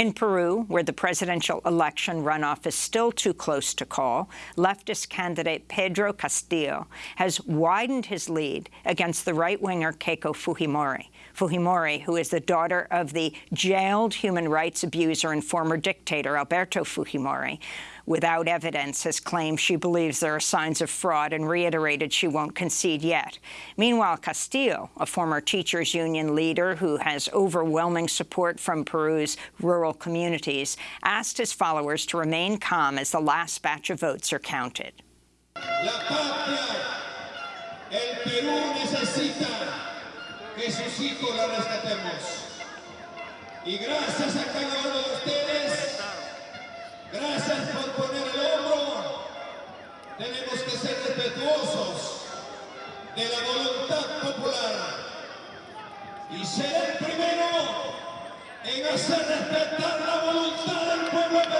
In Peru, where the presidential election runoff is still too close to call, leftist candidate Pedro Castillo has widened his lead against the right-winger Keiko Fujimori. Fujimori, who is the daughter of the jailed human rights abuser and former dictator Alberto Fujimori, without evidence, has claimed she believes there are signs of fraud and reiterated she won't concede yet. Meanwhile, Castillo, a former teachers union leader who has overwhelming support from Peru's rural rural communities, asked his followers to remain calm as the last batch of votes are counted. Y gracias a cada uno de ustedes, gracias por poner el hombro. Tenemos que ser respetuosos de la voluntad popular y ser el primero en hacer respetar la voluntad del pueblo